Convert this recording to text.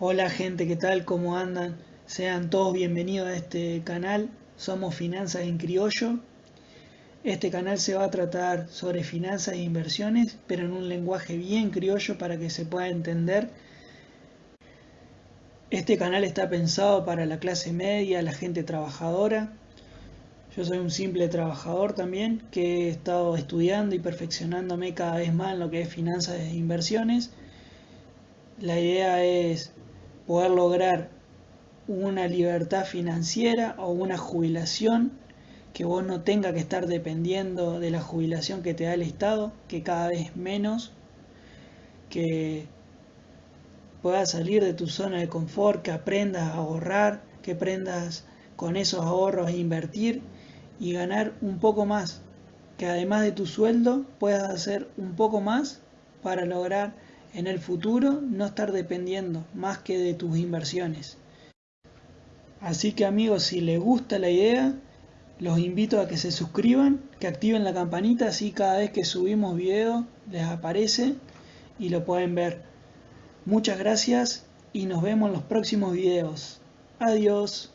Hola gente, ¿qué tal? ¿Cómo andan? Sean todos bienvenidos a este canal. Somos Finanzas en Criollo. Este canal se va a tratar sobre finanzas e inversiones, pero en un lenguaje bien criollo para que se pueda entender. Este canal está pensado para la clase media, la gente trabajadora. Yo soy un simple trabajador también que he estado estudiando y perfeccionándome cada vez más en lo que es finanzas e inversiones. La idea es poder lograr una libertad financiera o una jubilación que vos no tenga que estar dependiendo de la jubilación que te da el Estado, que cada vez menos, que puedas salir de tu zona de confort, que aprendas a ahorrar, que aprendas con esos ahorros invertir y ganar un poco más, que además de tu sueldo puedas hacer un poco más para lograr en el futuro no estar dependiendo más que de tus inversiones. Así que amigos, si les gusta la idea, los invito a que se suscriban, que activen la campanita, así cada vez que subimos video les aparece y lo pueden ver. Muchas gracias y nos vemos en los próximos videos. Adiós.